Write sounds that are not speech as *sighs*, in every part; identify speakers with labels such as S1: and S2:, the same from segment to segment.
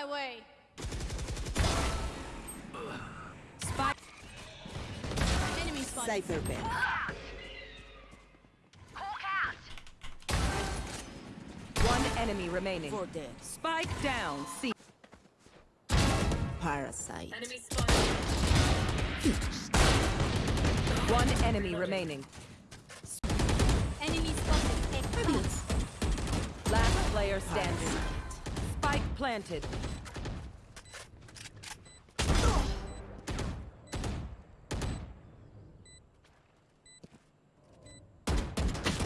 S1: my way.
S2: Spike.
S1: Enemy spotted.
S3: Cypher bed.
S2: One enemy remaining.
S3: For dead.
S2: Spike down. C.
S3: Parasite.
S2: One enemy remaining.
S1: Enemy spotted.
S2: Last player standing. Spike planted.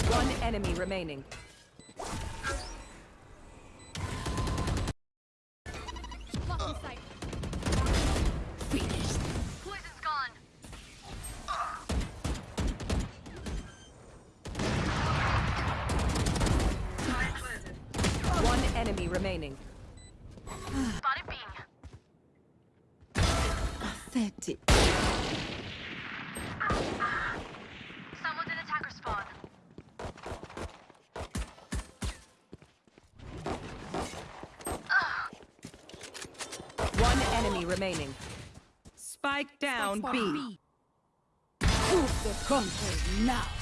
S2: One enemy remaining. Enemy remaining. 30. Remaining. Spike down Spike B.
S3: B. Move the country now.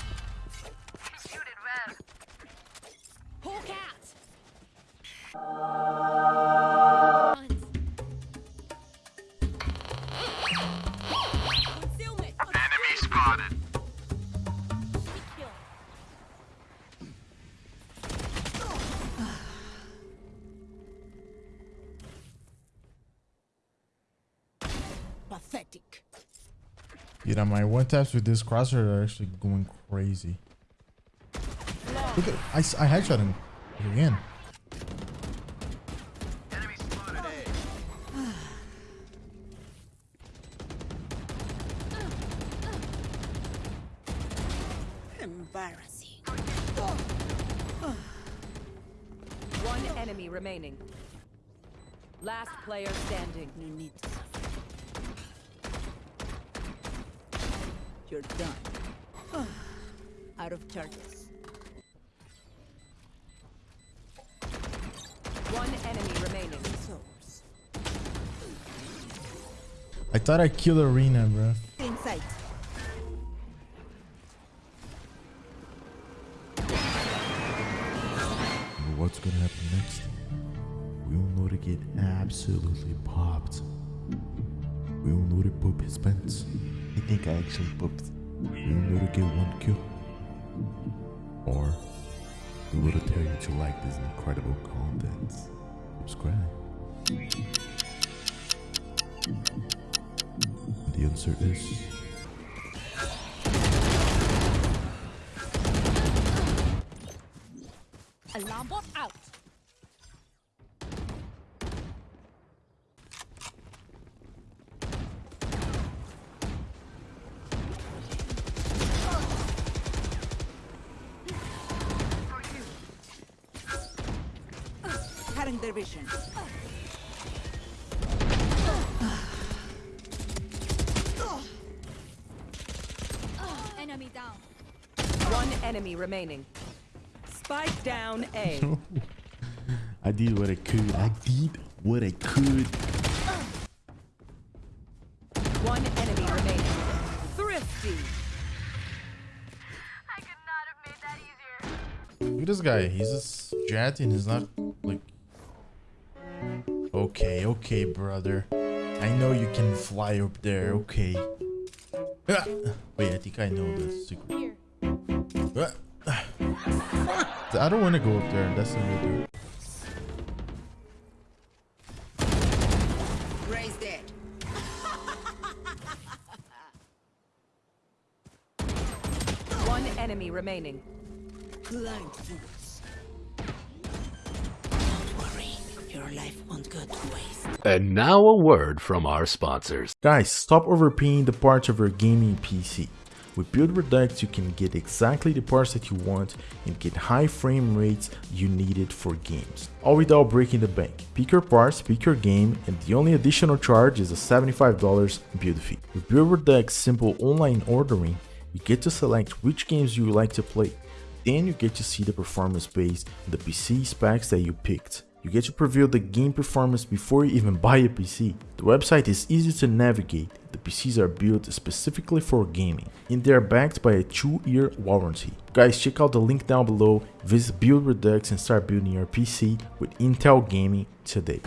S3: Pathetic.
S4: know my one taps with this crosshair are actually going crazy. Look at I, s- I headshot him again.
S5: Enemy spotted A.
S3: Embarrassing.
S2: One enemy remaining. Last player standing.
S3: No need to suffer. You're done. *sighs* Out of charges.
S2: One enemy remaining.
S3: Souls.
S4: I thought I killed Arena, bro.
S3: In sight.
S6: But what's gonna happen next? We all know to get absolutely popped. We all know to poop his pants. I think I actually pooped. Know to get one kill. Or we will tell you to like this incredible content. Subscribe. The answer is
S1: Alarm bot out.
S3: Cutting their vision.
S1: Enemy down.
S2: One enemy remaining. Spike down A. *laughs*
S6: I did what I could. I did what I could.
S2: One enemy remaining. Thrifty.
S7: I could not have made that easier.
S4: Look at this guy. He's just jet and he's not like. Okay, okay, brother. I know you can fly up there. Okay. Ah! Wait, I think I know the secret.
S1: Here.
S4: Ah! I don't want to go up there. That's the way
S3: Raise dead.
S2: One enemy remaining.
S3: Blind fools. Life won't go to waste.
S8: And now a word from our sponsors.
S4: Guys, stop overpaying the parts of your gaming PC. With Build Redux, you can get exactly the parts that you want and get high frame rates you needed for games, all without breaking the bank. Pick your parts, pick your game, and the only additional charge is a $75 build fee. With Build Redux simple online ordering, you get to select which games you would like to play. Then you get to see the performance based on the PC specs that you picked.
S9: You get to preview the game performance before you even buy a PC. The website is easy to navigate, the PCs are built specifically for gaming, and they are backed by a 2-year warranty. Guys, check out the link down below, visit Build Redux and start building your PC with Intel Gaming today.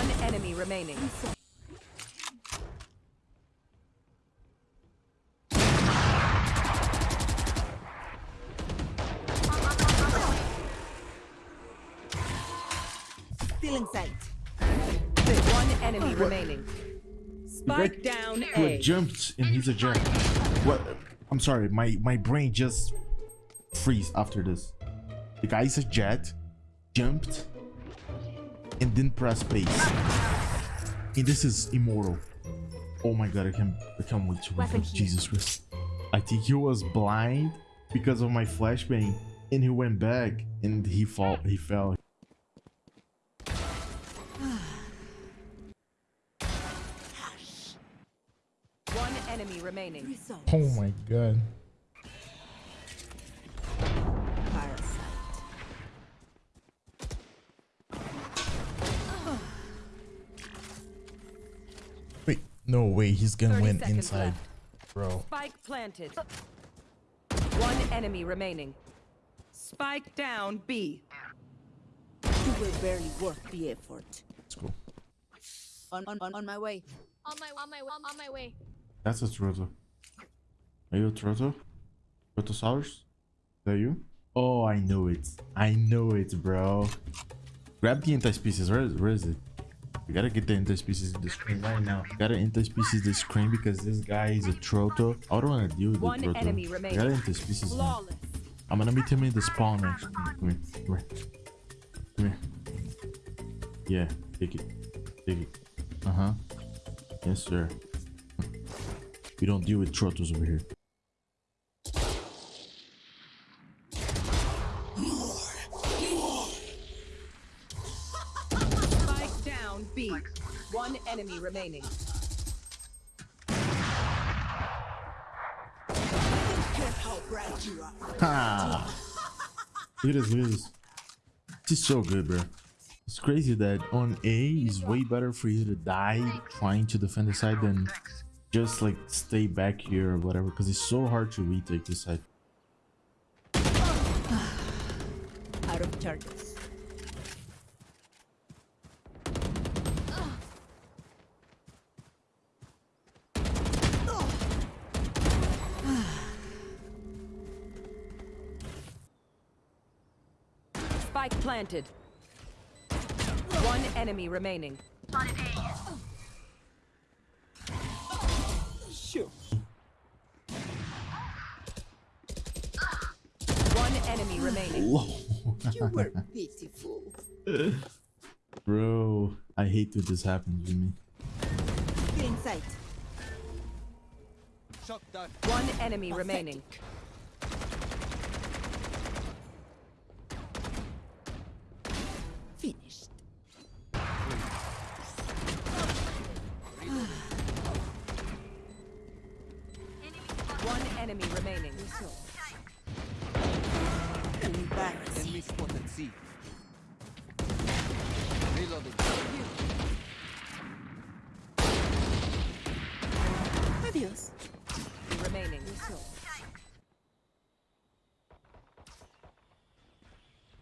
S2: One enemy remaining.
S3: Still inside.
S2: One enemy remaining. Spike down
S4: Who
S2: A.
S4: jumped and he's a jet. What? I'm sorry, my my brain just freeze after this. The guy's a jet, jumped, and then press space. And this is immortal. Oh my god, I can't I can't wait to
S1: Weapon
S4: read. Jesus Christ. I think he was blind because of my flashbang, and he went back and he fall he fell. *sighs*
S2: One enemy remaining.
S4: Oh my god. No way, he's gonna
S2: 30
S4: win inside,
S2: left.
S4: bro.
S2: Spike planted. One enemy remaining. Spike down B.
S3: You will barely worth the effort.
S4: Let's go.
S3: On, on, on, on my way.
S1: On my on my on my way.
S4: That's a Troto. Are you a Troto? Trotosaurus? Is that you? Oh, I know it. I know it, bro. Grab the anti-species. Where is, where is it? We gotta get the anti-species in the screen right now. Gotta anti-species the screen because this guy is a Troto. I don't wanna deal with
S2: One
S4: the Troto.
S2: enemy
S4: I
S2: remaining.
S4: gotta anti-species. now.
S2: Flawless.
S4: I'm gonna meet him in the spawn next. Come here. Come here. Come here. Yeah, take it. Take it. Uh huh. Yes, sir. We don't deal with Trotos over here.
S2: One enemy remaining.
S3: Care how bright you are.
S4: Ha! Look at this, at this. Is so good, bro. It's crazy that on A is way better for you to die trying to defend the side than just like stay back here or whatever because it's so hard to retake this side.
S3: Out of charges.
S2: Spike planted. One enemy remaining.
S3: Sure.
S2: One enemy remaining.
S3: You were *laughs* pitiful.
S4: Bro, I hate when this happens to me.
S3: Still inside.
S2: One enemy remaining.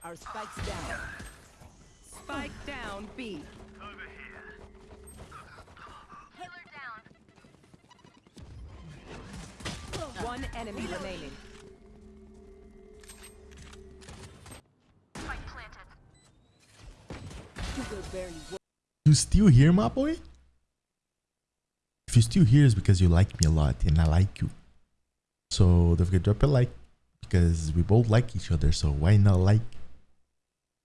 S3: Our spikes down.
S2: Spike down B.
S7: Healer down.
S2: One enemy remaining.
S7: Spike planted.
S3: You will barely
S4: You still here, my boy? If you still here, it's because you like me a lot and I like you. So don't forget to drop a like because we both like each other. So why not like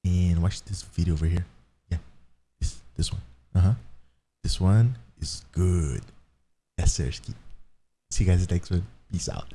S4: and watch this video over here? Yeah, this this one. Uh huh. This one is good. Sir. See you guys next one. Peace out.